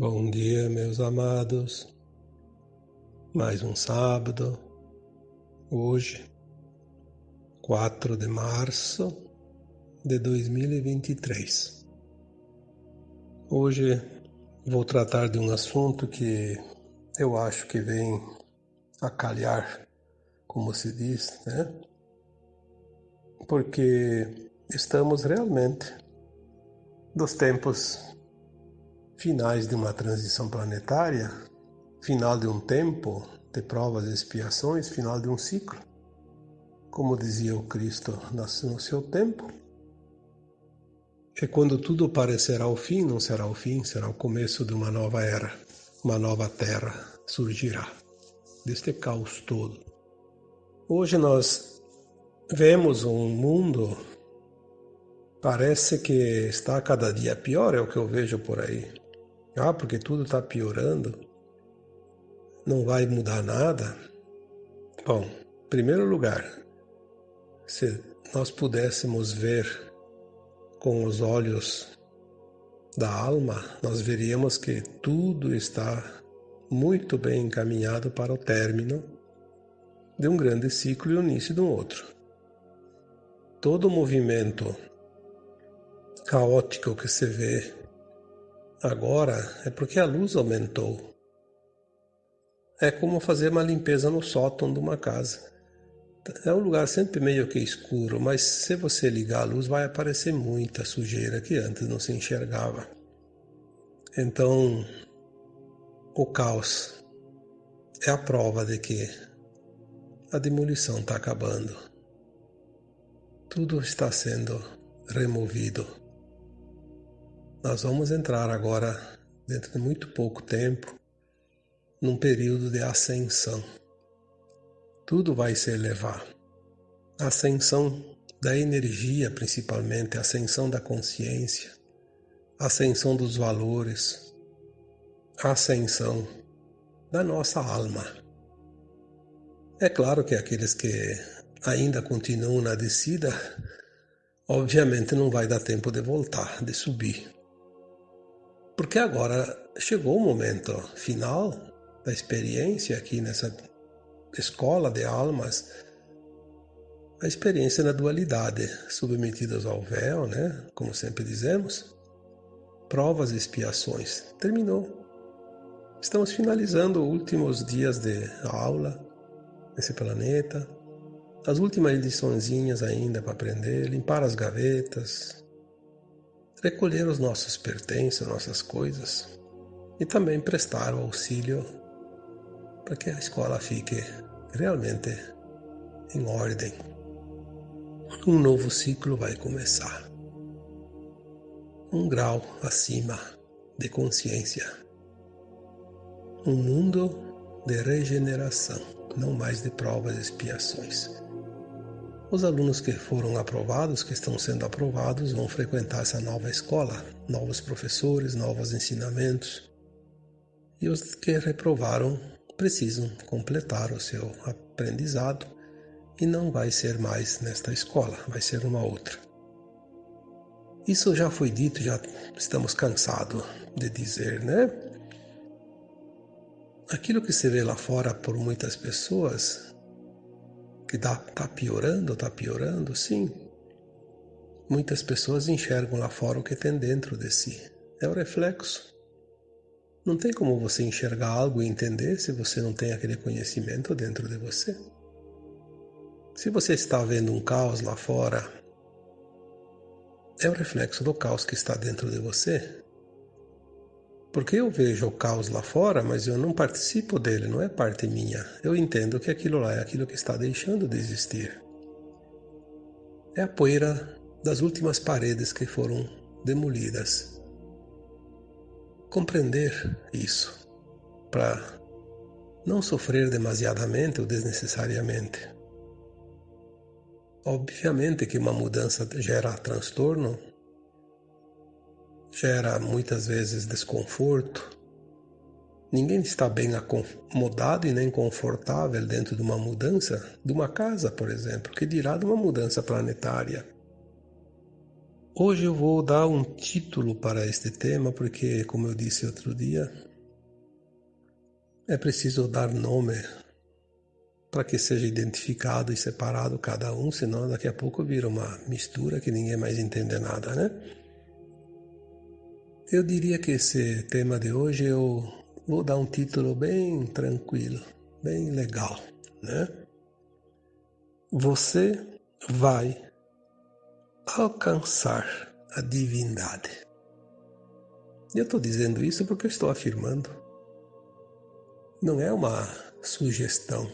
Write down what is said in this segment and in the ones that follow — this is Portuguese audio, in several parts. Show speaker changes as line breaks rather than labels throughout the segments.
Bom dia, meus amados. Mais um sábado, hoje, 4 de março de 2023. Hoje vou tratar de um assunto que eu acho que vem a calhar, como se diz, né? Porque estamos realmente dos tempos finais de uma transição planetária, final de um tempo de provas e expiações, final de um ciclo. Como dizia o Cristo no seu tempo, é quando tudo parecerá o fim, não será o fim, será o começo de uma nova era, uma nova terra surgirá deste caos todo. Hoje nós vemos um mundo parece que está cada dia pior, é o que eu vejo por aí. Ah, porque tudo está piorando, não vai mudar nada. Bom, em primeiro lugar, se nós pudéssemos ver com os olhos da alma, nós veríamos que tudo está muito bem encaminhado para o término de um grande ciclo e o início de um outro. Todo o movimento caótico que se vê agora é porque a luz aumentou. É como fazer uma limpeza no sótão de uma casa. É um lugar sempre meio que escuro, mas se você ligar a luz vai aparecer muita sujeira que antes não se enxergava. Então, o caos é a prova de que a demolição está acabando. Tudo está sendo removido. Nós vamos entrar agora, dentro de muito pouco tempo, num período de ascensão. Tudo vai se elevar. Ascensão da energia, principalmente, ascensão da consciência, ascensão dos valores, ascensão da nossa alma. É claro que aqueles que ainda continuam na descida, obviamente não vai dar tempo de voltar, de subir. Porque agora chegou o momento final da experiência aqui nessa escola de almas, a experiência na dualidade, submetidas ao véu, né? Como sempre dizemos, provas e expiações. Terminou. Estamos finalizando os últimos dias de aula nesse planeta, as últimas liçõezinhas ainda para aprender, limpar as gavetas, recolher os nossos pertences, nossas coisas e também prestar o auxílio para que a escola fique realmente em ordem. Um novo ciclo vai começar. Um grau acima de consciência. Um mundo de regeneração, não mais de provas e expiações. Os alunos que foram aprovados, que estão sendo aprovados, vão frequentar essa nova escola, novos professores, novos ensinamentos. E os que reprovaram precisam completar o seu aprendizado e não vai ser mais nesta escola, vai ser uma outra. Isso já foi dito, já estamos cansados de dizer, né? Aquilo que se vê lá fora por muitas pessoas que está tá piorando, está piorando, sim. Muitas pessoas enxergam lá fora o que tem dentro de si. É o reflexo. Não tem como você enxergar algo e entender se você não tem aquele conhecimento dentro de você. Se você está vendo um caos lá fora, é o reflexo do caos que está dentro de você. Porque eu vejo o caos lá fora, mas eu não participo dele, não é parte minha. Eu entendo que aquilo lá é aquilo que está deixando de existir. É a poeira das últimas paredes que foram demolidas. Compreender isso, para não sofrer demasiadamente ou desnecessariamente. Obviamente que uma mudança gera transtorno, gera muitas vezes desconforto. Ninguém está bem acomodado e nem confortável dentro de uma mudança de uma casa, por exemplo, que dirá de uma mudança planetária. Hoje eu vou dar um título para este tema, porque, como eu disse outro dia, é preciso dar nome para que seja identificado e separado cada um, senão daqui a pouco vira uma mistura que ninguém mais entende nada, né? Eu diria que esse tema de hoje eu vou dar um título bem tranquilo, bem legal, né? Você vai alcançar a divindade. Eu estou dizendo isso porque eu estou afirmando. Não é uma sugestão,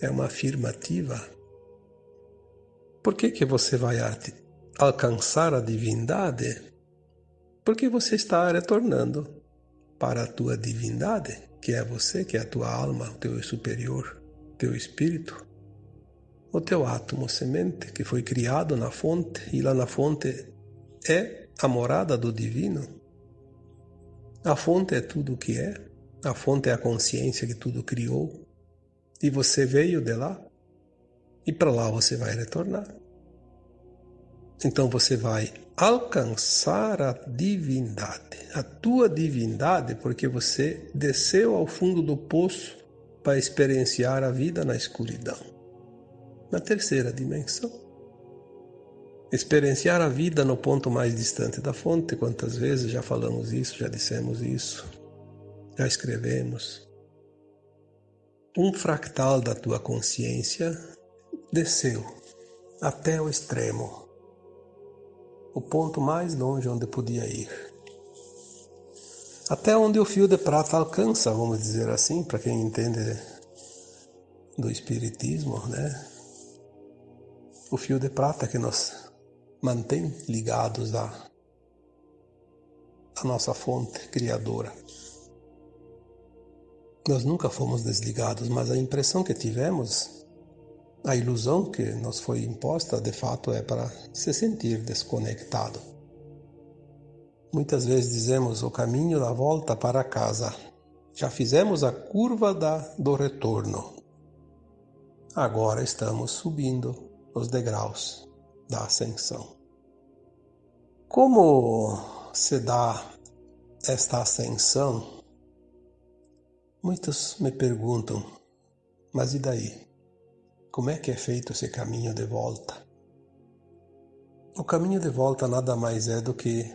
é uma afirmativa. Por que, que você vai alcançar a divindade? Porque você está retornando para a tua divindade, que é você, que é a tua alma, o teu superior, teu espírito o teu átomo semente que foi criado na fonte e lá na fonte é a morada do divino. A fonte é tudo o que é, a fonte é a consciência que tudo criou e você veio de lá e para lá você vai retornar. Então você vai alcançar a divindade, a tua divindade, porque você desceu ao fundo do poço para experienciar a vida na escuridão na terceira dimensão. Experienciar a vida no ponto mais distante da fonte, quantas vezes já falamos isso, já dissemos isso, já escrevemos. Um fractal da tua consciência desceu até o extremo, o ponto mais longe onde podia ir. Até onde o fio de prata alcança, vamos dizer assim, para quem entende do espiritismo, né? o fio de prata que nos mantém ligados à, à nossa fonte criadora. Nós nunca fomos desligados, mas a impressão que tivemos, a ilusão que nos foi imposta, de fato é para se sentir desconectado. Muitas vezes dizemos o caminho da volta para casa. Já fizemos a curva da, do retorno. Agora estamos subindo os degraus da ascensão. Como se dá esta ascensão? Muitos me perguntam, mas e daí? Como é que é feito esse caminho de volta? O caminho de volta nada mais é do que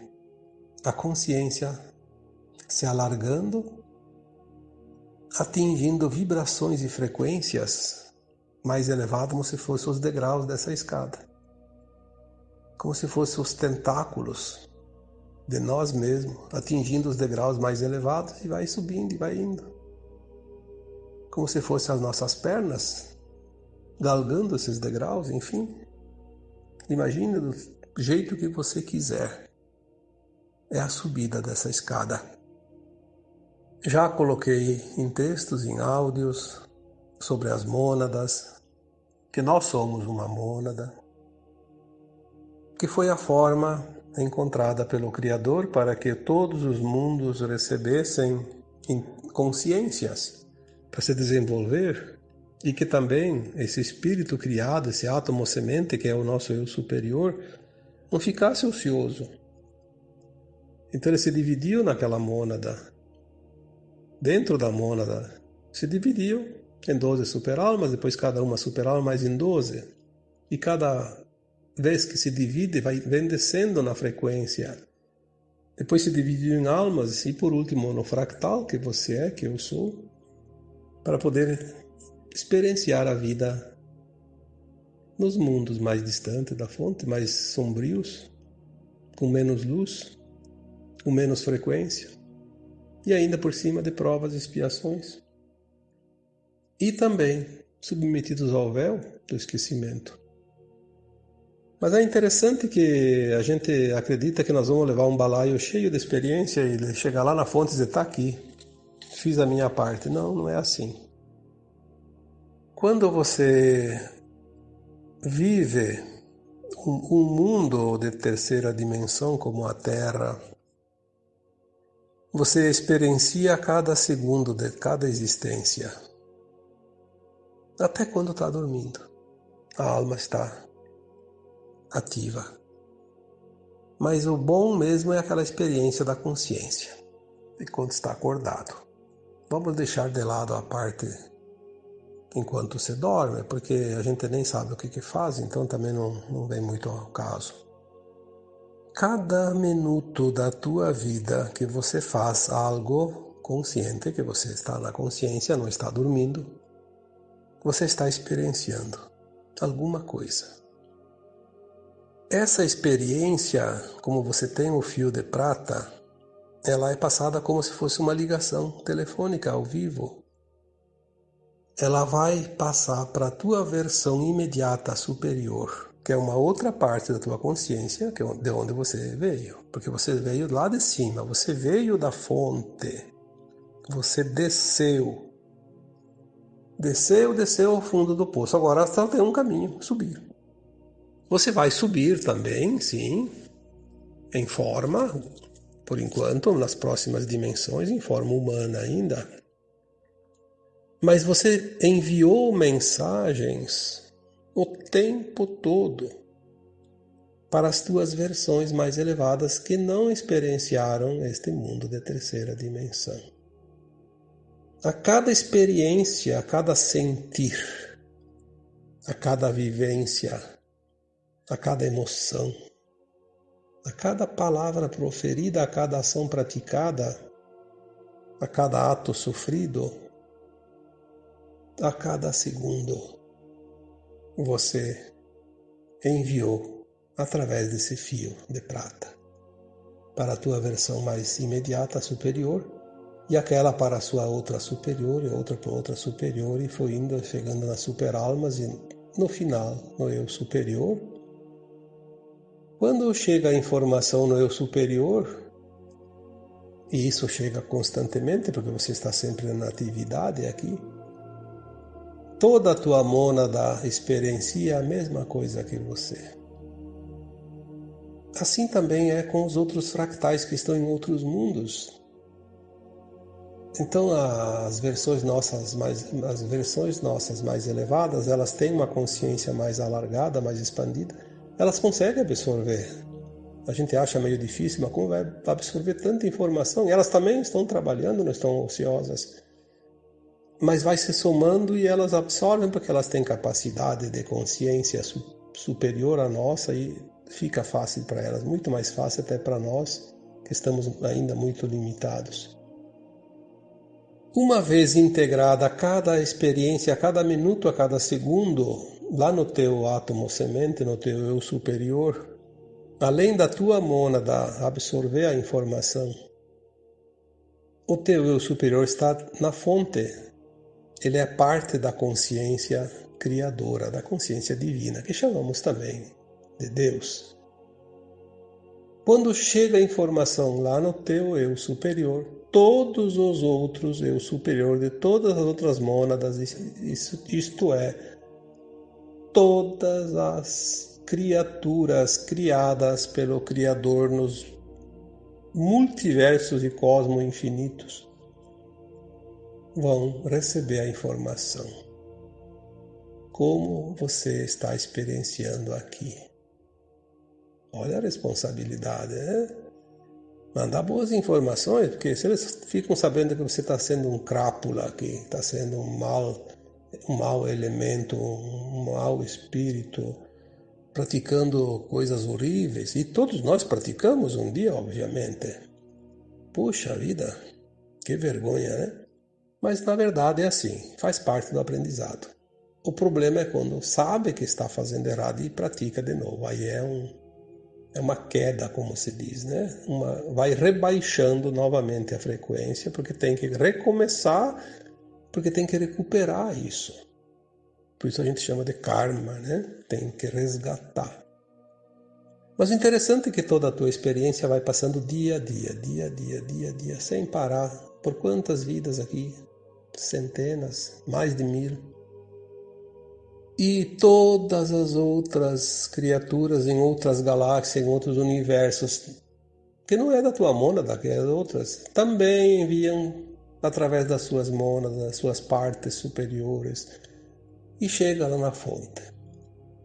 a consciência se alargando, atingindo vibrações e frequências mais elevado, como se fossem os degraus dessa escada. Como se fossem os tentáculos de nós mesmos, atingindo os degraus mais elevados e vai subindo e vai indo. Como se fossem as nossas pernas galgando esses degraus, enfim. Imagine do jeito que você quiser. É a subida dessa escada. Já coloquei em textos, em áudios, sobre as mônadas, que nós somos uma mônada, que foi a forma encontrada pelo Criador para que todos os mundos recebessem consciências para se desenvolver e que também esse espírito criado, esse átomo semente que é o nosso eu superior, não ficasse ocioso. Então ele se dividiu naquela mônada. Dentro da mônada se dividiu em 12 superalmas, depois cada uma superalma mais em 12. E cada vez que se divide, vai, vem descendo na frequência. Depois se dividiu em almas e por último no fractal, que você é, que eu sou, para poder experienciar a vida nos mundos mais distantes da fonte, mais sombrios, com menos luz, com menos frequência, e ainda por cima de provas e expiações e também submetidos ao véu do esquecimento. Mas é interessante que a gente acredita que nós vamos levar um balaio cheio de experiência e chegar lá na fonte e dizer: está aqui, fiz a minha parte. Não, não é assim. Quando você vive um, mundo de terceira dimensão como a Terra, você experiencia cada segundo de cada existência até quando está dormindo. A alma está ativa. Mas o bom mesmo é aquela experiência da consciência, enquanto está acordado. Vamos deixar de lado a parte enquanto você dorme, porque a gente nem sabe o que, que faz, então também não, não vem muito ao caso. Cada minuto da tua vida que você faz algo consciente, que você está na consciência, não está dormindo, você está experienciando alguma coisa. Essa experiência, como você tem o fio de prata, ela é passada como se fosse uma ligação telefônica ao vivo. Ela vai passar para a tua versão imediata superior, que é uma outra parte da tua consciência, que é de onde você veio, porque você veio lá de cima, você veio da fonte, você desceu, desceu, desceu ao fundo do poço. Agora só tem um caminho, subir. Você vai subir também, sim, em forma, por enquanto, nas próximas dimensões, em forma humana ainda. Mas você enviou mensagens o tempo todo para as tuas versões mais elevadas que não experienciaram este mundo de terceira dimensão. A cada experiência, a cada sentir, a cada vivência, a cada emoção, a cada palavra proferida, a cada ação praticada, a cada ato sofrido, a cada segundo, você enviou através desse fio de prata para a tua versão mais imediata, superior, e aquela para a sua outra superior, e outra para outra superior, e foi indo chegando nas superalmas, e no final, no eu superior, quando chega a informação no eu superior, e isso chega constantemente, porque você está sempre na atividade aqui, toda a tua mônada experiencia a mesma coisa que você. Assim também é com os outros fractais que estão em outros mundos. Então as versões nossas mais as versões nossas mais elevadas, elas têm uma consciência mais alargada, mais expandida elas conseguem absorver. A gente acha meio difícil, mas como vai absorver tanta informação? E elas também estão trabalhando, não estão ociosas. Mas vai se somando e elas absorvem porque elas têm capacidade de consciência superior à nossa e fica fácil para elas, muito mais fácil até para nós que estamos ainda muito limitados. Uma vez integrada cada experiência, a cada minuto, a cada segundo, lá no teu átomo semente, no teu eu superior, além da tua mônada absorver a informação, o teu eu superior está na fonte. Ele é parte da consciência criadora, da consciência divina, que chamamos também de Deus. Quando chega a informação lá no teu eu superior, todos os outros eu superior de todas as outras mônadas, isto é, todas as criaturas criadas pelo Criador nos multiversos e cosmos infinitos vão receber a informação. Como você está experienciando aqui? Olha a responsabilidade, né? Mandar boas informações, porque se eles ficam sabendo que você está sendo um crápula aqui, está sendo um mal um mau elemento, um mau espírito, praticando coisas horríveis. E todos nós praticamos um dia, obviamente. Puxa vida, que vergonha, né? Mas na verdade é assim, faz parte do aprendizado. O problema é quando sabe que está fazendo errado e pratica de novo. Aí é um é uma queda, como se diz, né? Uma, vai rebaixando novamente a frequência, porque tem que recomeçar porque tem que recuperar isso. Por isso a gente chama de karma, né? Tem que resgatar. Mas o interessante é que toda a tua experiência vai passando dia a dia, dia a dia, dia a dia, sem parar. Por quantas vidas aqui? Centenas, mais de mil. E todas as outras criaturas em outras galáxias, em outros universos, que não é da tua mônada, que é das outras, também enviam através das suas mônadas, das suas partes superiores, e chega lá na fonte.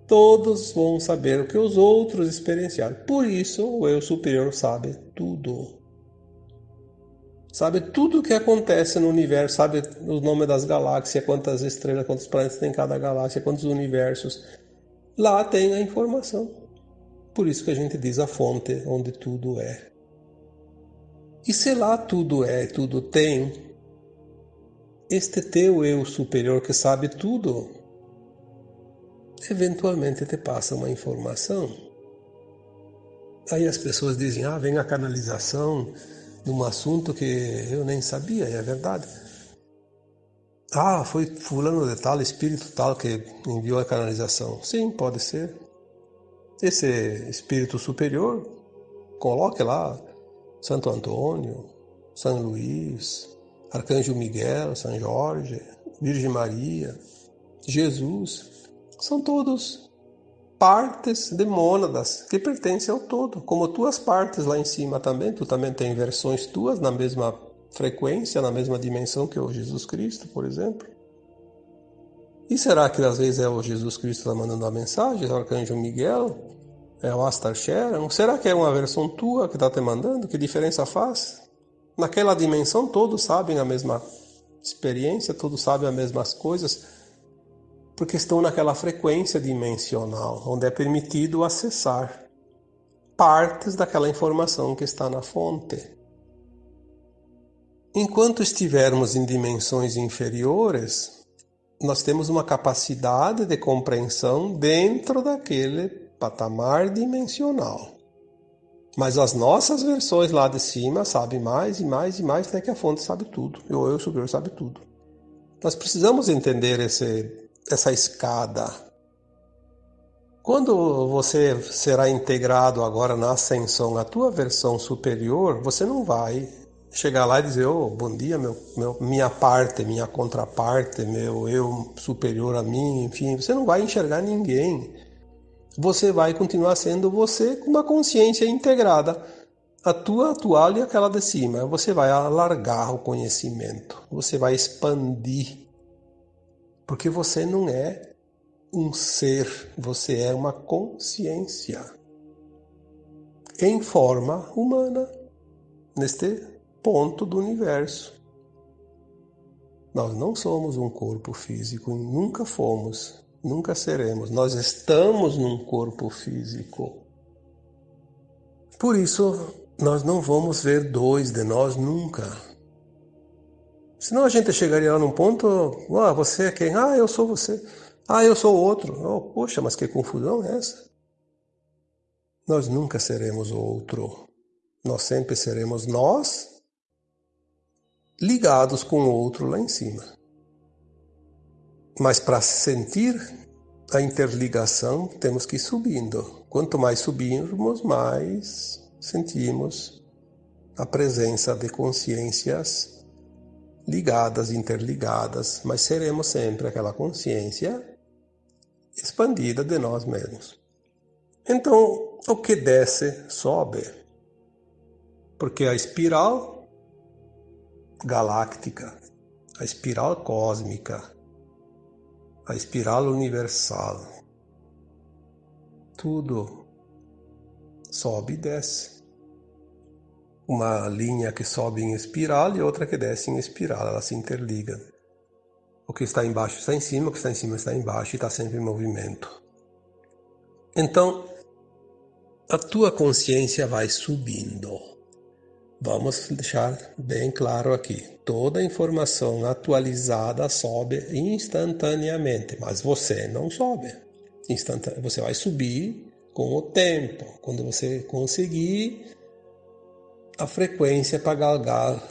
Todos vão saber o que os outros experienciaram. Por isso, o eu superior sabe tudo. Sabe tudo o que acontece no universo, sabe o nome das galáxias, quantas estrelas, quantos planetas tem cada galáxia, quantos universos. Lá tem a informação. Por isso que a gente diz a fonte onde tudo é. E se lá tudo é, tudo tem, este teu eu superior que sabe tudo, eventualmente te passa uma informação. Aí as pessoas dizem: ah, vem a canalização de um assunto que eu nem sabia, é verdade. Ah, foi fulano de tal, espírito tal que enviou a canalização. Sim, pode ser. Esse espírito superior, coloque lá Santo Antônio, São Luís, Arcanjo Miguel, São Jorge, Virgem Maria, Jesus, são todos partes de mônadas que pertencem ao todo, como tuas partes lá em cima também, tu também tem versões tuas na mesma frequência, na mesma dimensão que o Jesus Cristo, por exemplo. E será que às vezes é o Jesus Cristo que está mandando a mensagem, é o Arcanjo Miguel, é o Astar Sharon? Será que é uma versão tua que está te mandando? Que diferença faz? Naquela dimensão todos sabem a mesma experiência, todos sabem as mesmas coisas, porque estão naquela frequência dimensional, onde é permitido acessar partes daquela informação que está na fonte. Enquanto estivermos em dimensões inferiores, nós temos uma capacidade de compreensão dentro daquele patamar dimensional. Mas as nossas versões lá de cima sabem mais e mais e mais, até que a fonte sabe tudo. E o eu superior sabe tudo. Nós precisamos entender esse, essa escada. Quando você será integrado agora na ascensão, a tua versão superior, você não vai chegar lá e dizer, oh, bom dia, meu, meu, minha parte, minha contraparte, meu eu superior a mim, enfim, você não vai enxergar ninguém você vai continuar sendo você com uma consciência integrada. A tua atual e aquela de cima. Você vai alargar o conhecimento. Você vai expandir. Porque você não é um ser, você é uma consciência em forma humana neste ponto do universo. Nós não somos um corpo físico, nunca fomos nunca seremos. Nós estamos num corpo físico. Por isso, nós não vamos ver dois de nós nunca. Senão a gente chegaria lá num ponto, ah, você é quem? Ah, eu sou você. Ah, eu sou outro. Oh, poxa, mas que confusão é essa? Nós nunca seremos outro. Nós sempre seremos nós ligados com o outro lá em cima. Mas para sentir a interligação, temos que ir subindo. Quanto mais subirmos, mais sentimos a presença de consciências ligadas, interligadas, mas seremos sempre aquela consciência expandida de nós mesmos. Então, o que desce, sobe. Porque a espiral galáctica, a espiral cósmica, a espiral universal. Tudo sobe e desce. Uma linha que sobe em espiral e outra que desce em espiral, elas se interligam. O que está embaixo está em cima, o que está em cima está embaixo e está sempre em movimento. Então, a tua consciência vai subindo. Vamos deixar bem claro aqui: toda informação atualizada sobe instantaneamente, mas você não sobe. Você vai subir com o tempo, quando você conseguir a frequência para galgar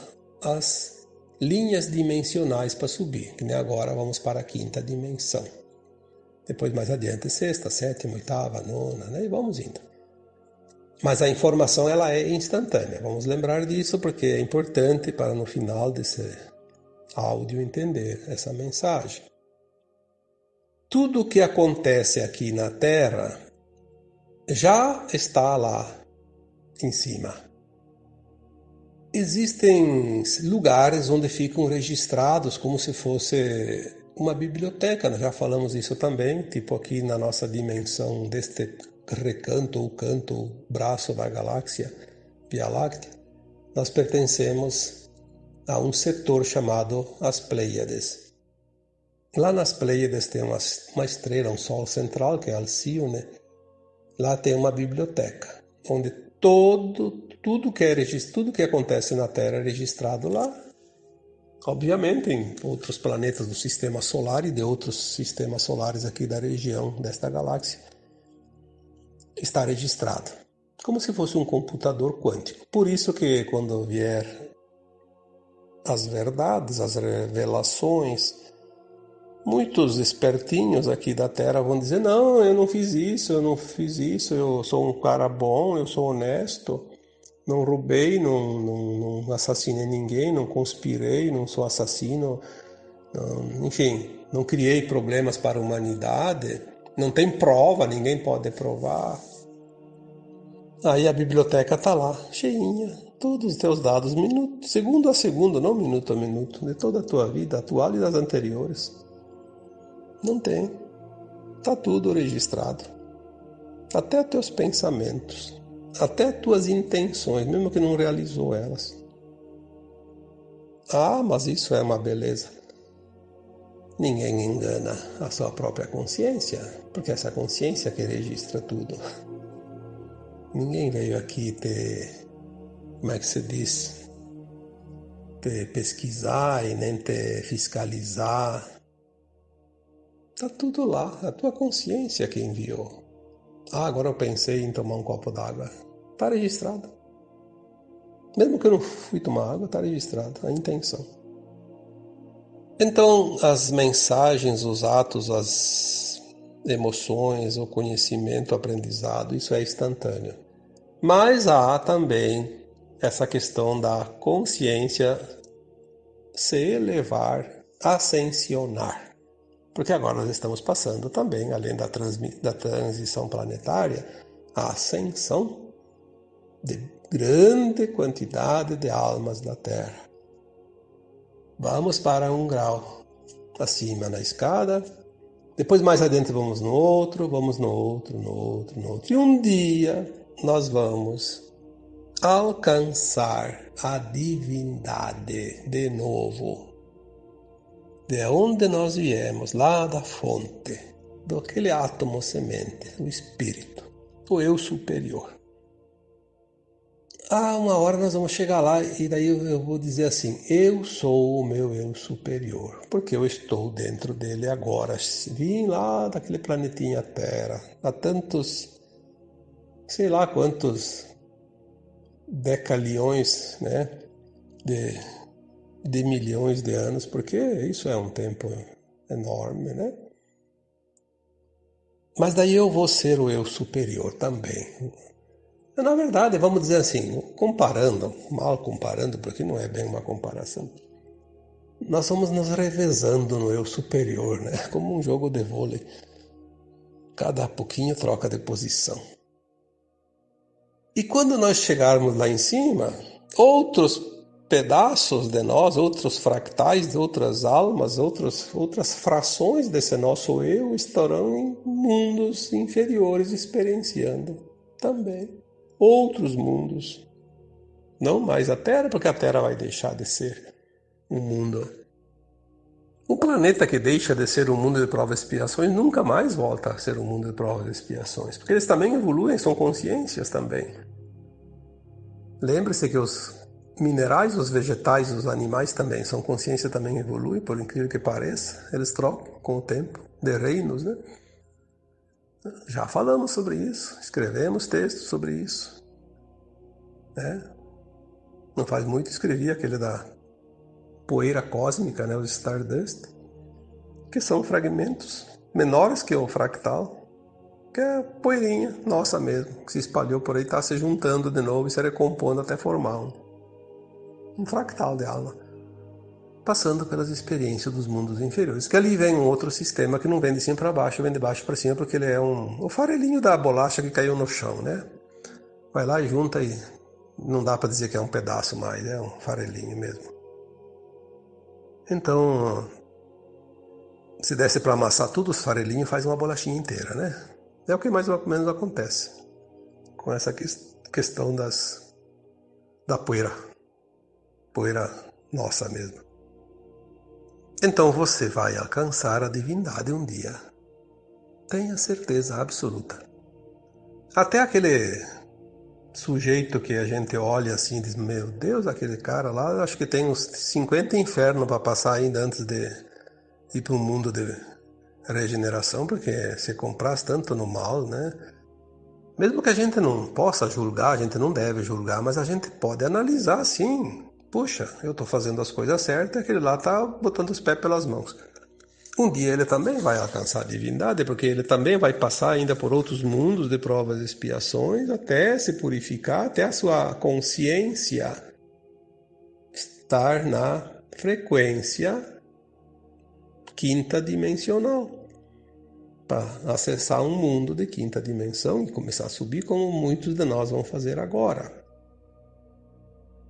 as linhas dimensionais para subir, que nem agora vamos para a quinta dimensão. Depois mais adiante, sexta, sétima, oitava, nona, né? E vamos indo. Mas a informação ela é instantânea. Vamos lembrar disso porque é importante para no final desse áudio entender essa mensagem. Tudo o que acontece aqui na Terra já está lá em cima. Existem lugares onde ficam registrados como se fosse uma biblioteca, já falamos isso também, tipo aqui na nossa dimensão deste recanto ou canto, ou braço da galáxia Via Láctea, nós pertencemos a um setor chamado as Pleiades. Lá nas Pleiades tem uma, uma estrela, um sol central, que é Alcione. Lá tem uma biblioteca, onde todo, tudo que, é, tudo que acontece na Terra é registrado lá Obviamente, em outros planetas do sistema solar e de outros sistemas solares aqui da região desta galáxia, está registrado, como se fosse um computador quântico. Por isso que quando vier as verdades, as revelações, muitos espertinhos aqui da Terra vão dizer: "Não, eu não fiz isso, eu não fiz isso, eu sou um cara bom, eu sou honesto" não roubei, não, não, não, assassinei ninguém, não conspirei, não sou assassino, não, enfim, não criei problemas para a humanidade, não tem prova, ninguém pode provar. Aí a biblioteca está lá, cheinha, todos os teus dados, minuto, segundo a segundo, não minuto a minuto, de toda a tua vida atual e das anteriores. Não tem. Está tudo registrado. Até teus pensamentos até tuas intenções, mesmo que não realizou elas. Ah, mas isso é uma beleza. Ninguém engana a sua própria consciência, porque essa consciência que registra tudo. Ninguém veio aqui ter, como é que se diz, ter pesquisar e nem ter fiscalizar. Está tudo lá, a tua consciência que enviou. Ah, agora eu pensei em tomar um copo d'água. Está registrado. Mesmo que eu não fui tomar água, está registrado a intenção. Então, as mensagens, os atos, as emoções, o conhecimento, o aprendizado, isso é instantâneo. Mas há também essa questão da consciência se elevar, ascensionar. Porque agora nós estamos passando também, além da, da transição planetária, a ascensão de grande quantidade de almas da Terra. Vamos para um grau acima na escada, depois mais adiante vamos no outro, vamos no outro, no outro, no outro. E um dia nós vamos alcançar a divindade de novo. De onde nós viemos, lá da fonte, daquele átomo semente, o espírito, o eu superior ah, uma hora nós vamos chegar lá e daí eu vou dizer assim: eu sou o meu eu superior, porque eu estou dentro dele agora. Vim lá daquele planetinha Terra, há tantos, sei lá quantos decaliões, né, de, de milhões de anos, porque isso é um tempo enorme, né? Mas daí eu vou ser o eu superior também. Na verdade, vamos dizer assim, comparando, mal comparando, porque não é bem uma comparação, nós vamos nos revezando no eu superior, né? como um jogo de vôlei. Cada pouquinho troca de posição. E quando nós chegarmos lá em cima, outros pedaços de nós, outros fractais outras almas, outros, outras frações desse nosso eu estarão em mundos inferiores experienciando também outros mundos. Não mais a Terra, porque a Terra vai deixar de ser um mundo. O planeta que deixa de ser um mundo de provas e expiações nunca mais volta a ser um mundo de provas e expiações, porque eles também evoluem, são consciências também. Lembre-se que os minerais, os vegetais, os animais também são consciência, também evoluem, por incrível que pareça, eles trocam com o tempo de reinos, né? Já falamos sobre isso, escrevemos textos sobre isso. Né? Não faz muito escrevi aquele da poeira cósmica, né, os Stardust, que são fragmentos menores que o fractal, que é poeirinha nossa mesmo, que se espalhou por aí, está se juntando de novo e se recompondo até formar um, um fractal de alma passando pelas experiências dos mundos inferiores. Que ali vem um outro sistema que não vem de cima para baixo, vem de baixo para cima, porque ele é um, o farelinho da bolacha que caiu no chão, né? Vai lá e junta e não dá para dizer que é um pedaço mais, é um farelinho mesmo. Então, Se desse para amassar tudo os farelinhos, faz uma bolachinha inteira, né? É o que mais ou menos acontece com essa questão das da poeira. Poeira nossa mesmo. Então você vai alcançar a divindade um dia. Tenha certeza absoluta. Até aquele sujeito que a gente olha assim e diz: Meu Deus, aquele cara lá, acho que tem uns 50 infernos para passar ainda antes de ir para um mundo de regeneração, porque se compras tanto no mal, né? Mesmo que a gente não possa julgar, a gente não deve julgar, mas a gente pode analisar sim. Puxa, eu estou fazendo as coisas certas, aquele lá está botando os pés pelas mãos. Um dia ele também vai alcançar a divindade, porque ele também vai passar ainda por outros mundos de provas e expiações até se purificar, até a sua consciência estar na frequência quinta dimensional para acessar um mundo de quinta dimensão e começar a subir como muitos de nós vão fazer agora.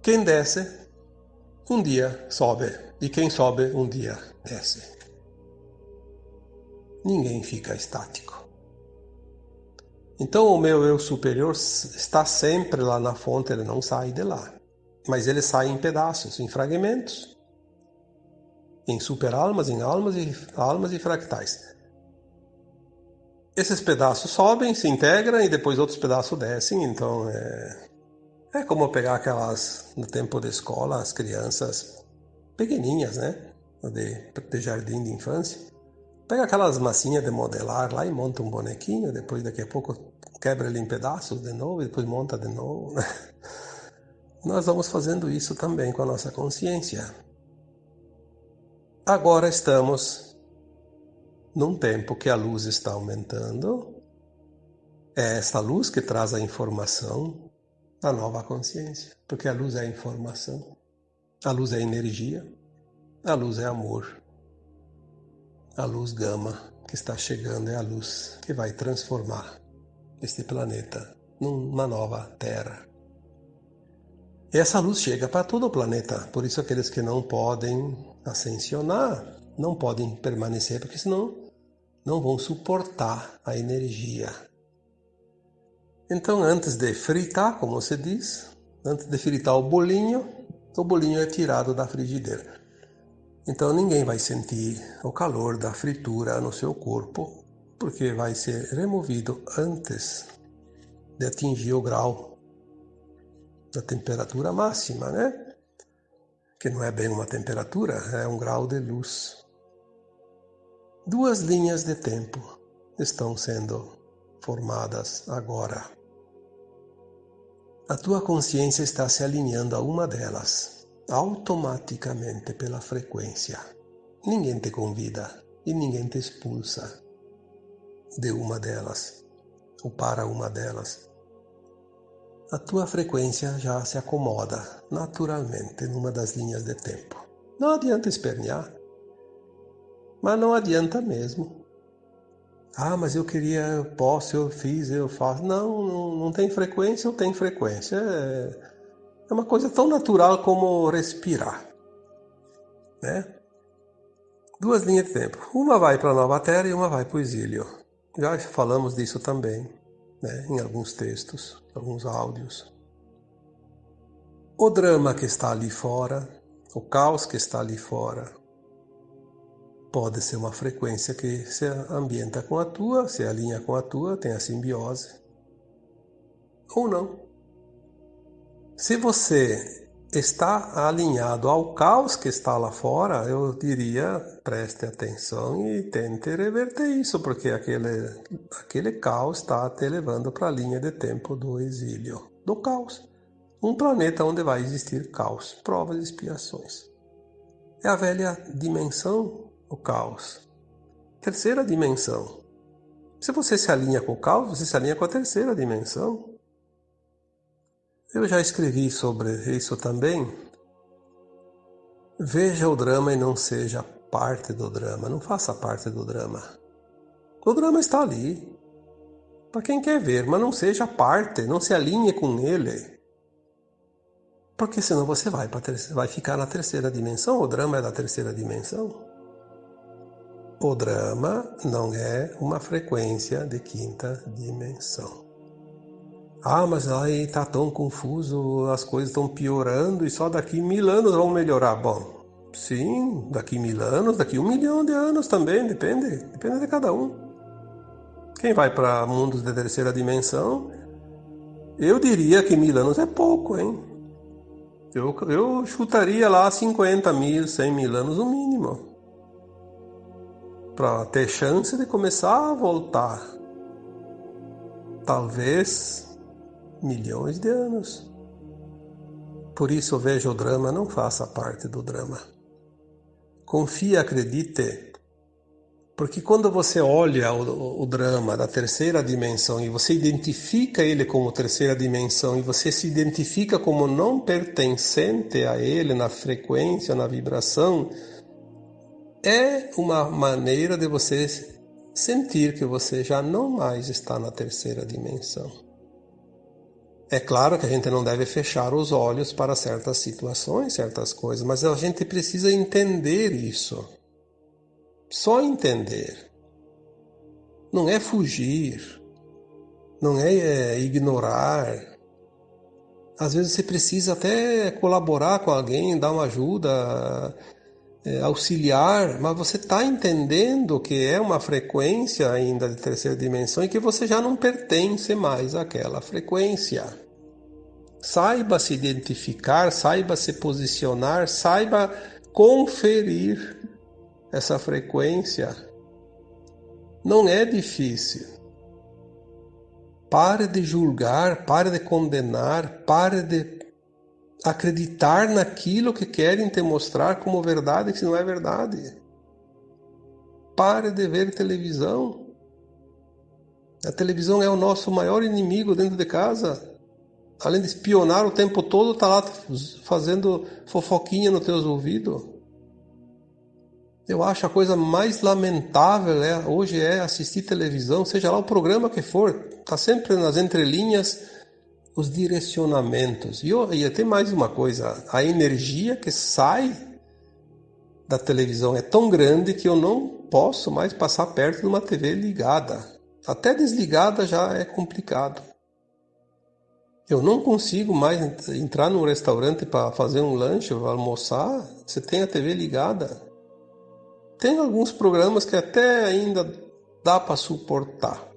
Quem desce, um dia sobe, e quem sobe, um dia desce ninguém fica estático. Então o meu eu superior está sempre lá na fonte, ele não sai de lá. Mas ele sai em pedaços, em fragmentos. Em superalmas, em almas e almas e fractais. Esses pedaços sobem, se integram e depois outros pedaços descem. Então é, é como pegar aquelas no tempo da escola, as crianças pequeninhas, né? De, de jardim de infância Pega aquelas massinhas de modelar lá e monta um bonequinho, depois daqui a pouco quebra ele em pedaços de novo, e depois monta de novo. Nós vamos fazendo isso também com a nossa consciência. Agora estamos num tempo que a luz está aumentando. É essa luz que traz a informação da nova consciência, porque a luz é informação, a luz é energia, a luz é amor. A luz gama que está chegando é a luz que vai transformar este planeta numa nova Terra. E essa luz chega para todo o planeta, por isso aqueles que não podem ascensionar não podem permanecer, porque senão não vão suportar a energia. Então, antes de fritar, como se diz, antes de fritar o bolinho, o bolinho é tirado da frigideira. Então ninguém vai sentir o calor da fritura no seu corpo, porque vai ser removido antes de atingir o grau da temperatura máxima, né? Que não é bem uma temperatura, é um grau de luz. Duas linhas de tempo estão sendo formadas agora. A tua consciência está se alinhando a uma delas automaticamente pela frequência. Ninguém te convida e ninguém te expulsa de uma delas ou para uma delas. A tua frequência já se acomoda naturalmente numa das linhas de tempo. Não adianta espernear, mas não adianta mesmo. Ah, mas eu queria, eu posso, eu fiz, eu faço. Não, não, não tem frequência, eu tenho frequência. É é uma coisa tão natural como respirar. Né? Duas linhas de tempo. Uma vai para a nova terra e uma vai para o exílio. Já falamos disso também, né? em alguns textos, alguns áudios. O drama que está ali fora, o caos que está ali fora, pode ser uma frequência que se ambienta com a tua, se alinha com a tua, tem a simbiose. Ou não. Se você está alinhado ao caos que está lá fora, eu diria preste atenção e tente reverter isso, porque aquele, aquele caos está te levando para a linha de tempo do exílio, do caos. Um planeta onde vai existir caos, provas e expiações. É a velha dimensão, o caos. Terceira dimensão. Se você se alinha com o caos, você se alinha com a terceira dimensão. Eu já escrevi sobre isso também. Veja o drama e não seja parte do drama, não faça parte do drama. O drama está ali. Para quem quer ver, mas não seja parte, não se alinhe com ele. Porque senão você vai, vai ficar na terceira dimensão, o drama é da terceira dimensão. O drama não é uma frequência de quinta dimensão. Ah, mas aí tá tão confuso, as coisas estão piorando e só daqui mil anos vão melhorar. Bom, sim, daqui mil anos, daqui um milhão de anos também, depende, depende de cada um. Quem vai para mundos de terceira dimensão, eu diria que mil anos é pouco, hein? Eu, eu chutaria lá 50 mil, 100 mil anos no mínimo. Para ter chance de começar a voltar. Talvez milhões de anos. Por isso eu vejo o drama, não faça parte do drama. Confie, acredite, porque quando você olha o, o, drama da terceira dimensão e você identifica ele como terceira dimensão e você se identifica como não pertencente a ele na frequência, na vibração, é uma maneira de você sentir que você já não mais está na terceira dimensão. É claro que a gente não deve fechar os olhos para certas situações, certas coisas, mas a gente precisa entender isso. Só entender. Não é fugir, não é, é ignorar. Às vezes você precisa até colaborar com alguém, dar uma ajuda, auxiliar, mas você está entendendo que é uma frequência ainda de terceira dimensão e que você já não pertence mais àquela frequência. Saiba se identificar, saiba se posicionar, saiba conferir essa frequência. Não é difícil. Pare de julgar, pare de condenar, pare de acreditar naquilo que querem te mostrar como verdade, que não é verdade. Pare de ver televisão. A televisão é o nosso maior inimigo dentro de casa. Além de espionar o tempo todo, está lá fazendo fofoquinha nos teus ouvidos. Eu acho a coisa mais lamentável é, hoje é assistir televisão, seja lá o programa que for, está sempre nas entrelinhas os direcionamentos. E, e até mais uma coisa, a energia que sai da televisão é tão grande que eu não posso mais passar perto de uma TV ligada. Até desligada já é complicado. Eu não consigo mais entrar num restaurante para fazer um lanche ou almoçar. Você tem a TV ligada. Tem alguns programas que até ainda dá para suportar.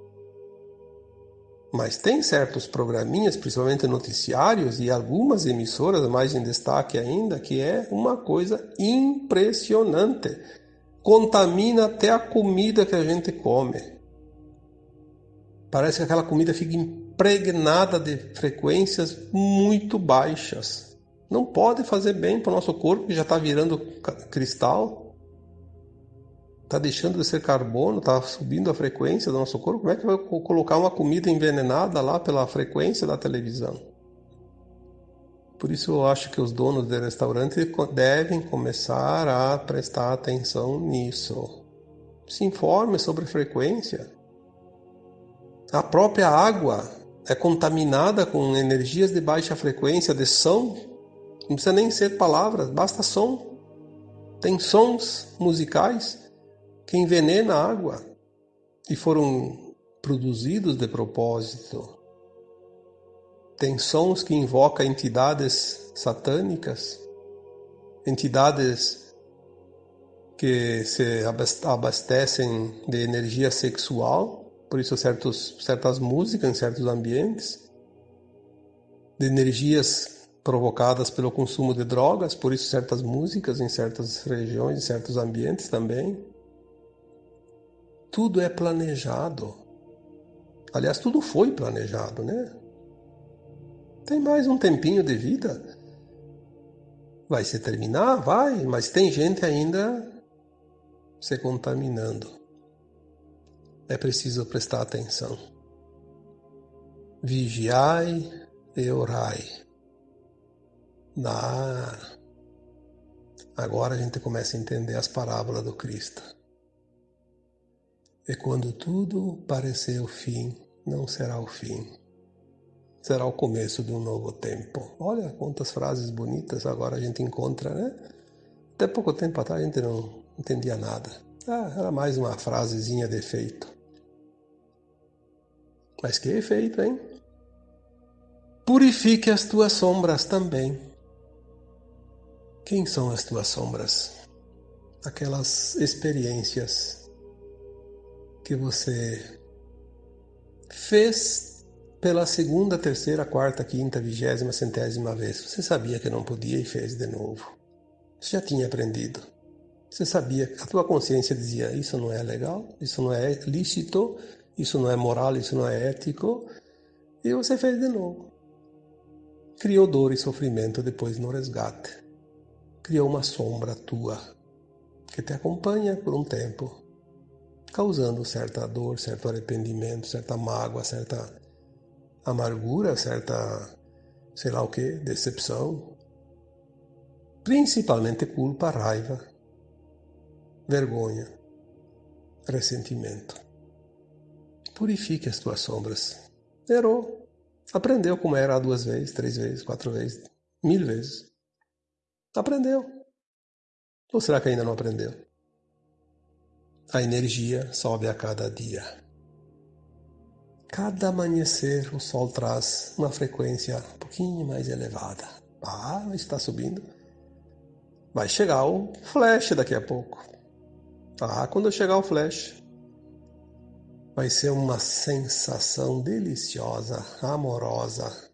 Mas tem certos programinhas, principalmente noticiários e algumas emissoras mais em destaque ainda, que é uma coisa impressionante. Contamina até a comida que a gente come. Parece que aquela comida fica impregnada de frequências muito baixas. Não pode fazer bem para o nosso corpo que já está virando cristal está deixando de ser carbono, está subindo a frequência do nosso corpo, como é que vai colocar uma comida envenenada lá pela frequência da televisão? Por isso eu acho que os donos de restaurante devem começar a prestar atenção nisso. Se informe sobre frequência. A própria água é contaminada com energias de baixa frequência, de som. Não precisa nem ser palavras, basta som. Tem sons musicais que envenena a água e foram produzidos de propósito. Tem sons que invocam entidades satânicas, entidades que se abastecem de energia sexual, por isso certos, certas músicas em certos ambientes, de energias provocadas pelo consumo de drogas, por isso certas músicas em certas regiões, em certos ambientes também. Tudo é planejado. Aliás, tudo foi planejado, né? Tem mais um tempinho de vida. Vai se terminar? Vai, mas tem gente ainda se contaminando. É preciso prestar atenção. Vigiai e orai. Na... Agora a gente começa a entender as parábolas do Cristo. E quando tudo parecer o fim, não será o fim. Será o começo de um novo tempo. Olha quantas frases bonitas agora a gente encontra, né? Até pouco tempo atrás a gente não entendia nada. Ah, era mais uma frasezinha de efeito. Mas que efeito, hein? Purifique as tuas sombras também. Quem são as tuas sombras? Aquelas experiências que você fez pela segunda, terceira, quarta, quinta, vigésima, centésima vez. Você sabia que não podia e fez de novo. Você já tinha aprendido. Você sabia, a tua consciência dizia: isso não é legal, isso não é lícito, isso não é moral, isso não é ético. E você fez de novo. Criou dor e sofrimento depois no resgate. Criou uma sombra tua que te acompanha por um tempo, causando certa dor, certo arrependimento, certa mágoa, certa amargura, certa, sei lá o que, decepção, principalmente culpa, raiva, vergonha, ressentimento. Purifique as tuas sombras. Errou. Aprendeu como era duas vezes, três vezes, quatro vezes, mil vezes. Aprendeu. Ou será que ainda não aprendeu? A energia sobe a cada dia. Cada amanhecer o sol traz uma frequência um pouquinho mais elevada. Ah, está subindo. Vai chegar o flash daqui a pouco. Ah, quando chegar o flash, vai ser uma sensação deliciosa, amorosa,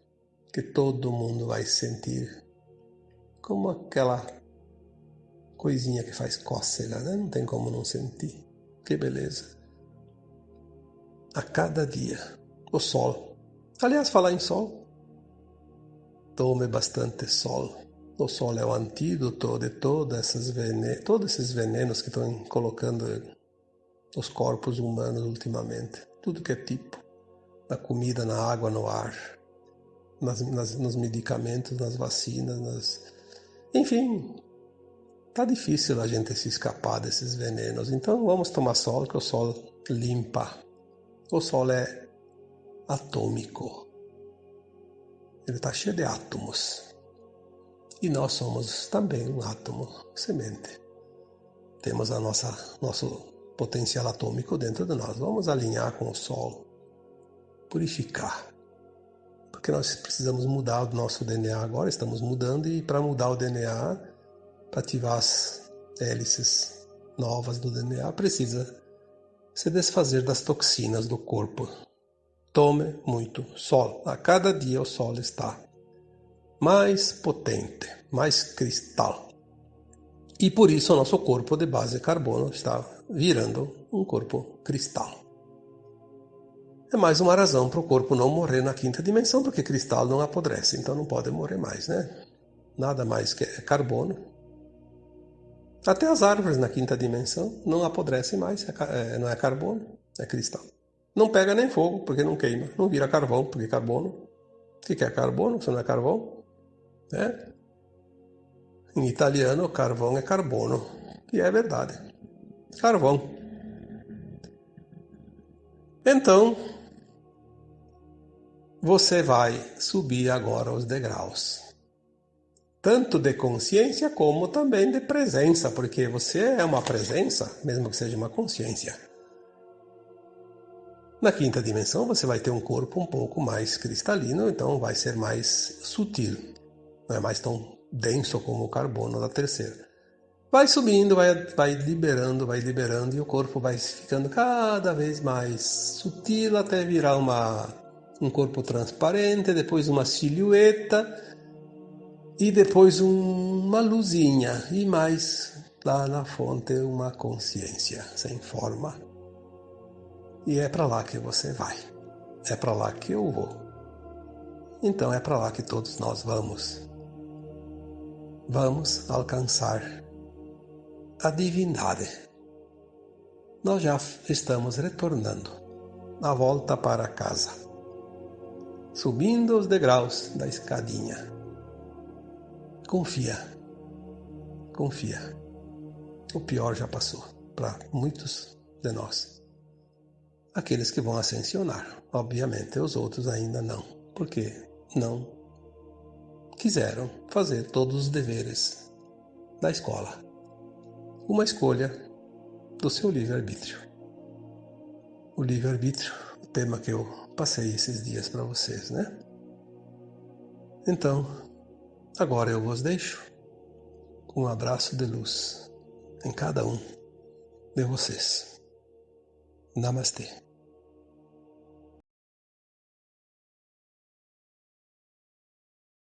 que todo mundo vai sentir. Como aquela coisinha que faz cócega, né? Não tem como não sentir. Que beleza. A cada dia, o sol. Aliás, falar em sol, tome bastante sol. O sol é o antídoto de venenos, todos esses venenos que estão colocando os corpos humanos ultimamente. Tudo que é tipo. Na comida, na água, no ar, nas, nas, nos medicamentos, nas vacinas, nas... enfim, tá difícil a gente se escapar desses venenos. Então vamos tomar sol, que o sol limpa. O sol é atômico. Ele está cheio de átomos. E nós somos também um átomo, semente. Temos a nossa nosso potencial atômico dentro de nós. Vamos alinhar com o sol, purificar. Porque nós precisamos mudar o nosso DNA agora, estamos mudando e para mudar o DNA para ativar as hélices novas do DNA, precisa se desfazer das toxinas do corpo. Tome muito sol. A cada dia o sol está mais potente, mais cristal. E por isso o nosso corpo de base carbono está virando um corpo cristal. É mais uma razão para o corpo não morrer na quinta dimensão, porque cristal não apodrece, então não pode morrer mais, né? Nada mais que é carbono, até as árvores na quinta dimensão não apodrecem mais, é, é, não é carbono, é cristal. Não pega nem fogo, porque não queima. Não vira carvão, porque carbono. O que é carbono? Se não é carvão? É. Em italiano, carvão é carbono. E é verdade. Carvão. Então, você vai subir agora os degraus tanto de consciência como também de presença, porque você é uma presença, mesmo que seja uma consciência. Na quinta dimensão você vai ter um corpo um pouco mais cristalino, então vai ser mais sutil, não é mais tão denso como o carbono da terceira. Vai subindo, vai, vai liberando, vai liberando e o corpo vai ficando cada vez mais sutil até virar uma, um corpo transparente, depois uma silhueta e depois um, uma luzinha e mais lá na fonte uma consciência sem forma. E é para lá que você vai. É para lá que eu vou. Então é para lá que todos nós vamos. Vamos alcançar a divindade. Nós já estamos retornando na volta para casa, subindo os degraus da escadinha. Confia. Confia. O pior já passou para muitos de nós. Aqueles que vão ascensionar, obviamente, os outros ainda não, porque não quiseram fazer todos os deveres da escola. Uma escolha do seu livre-arbítrio. O livre-arbítrio, o tema que eu passei esses dias para vocês, né? Então, agora eu vos deixo com um abraço de luz em cada um de vocês. Namastê.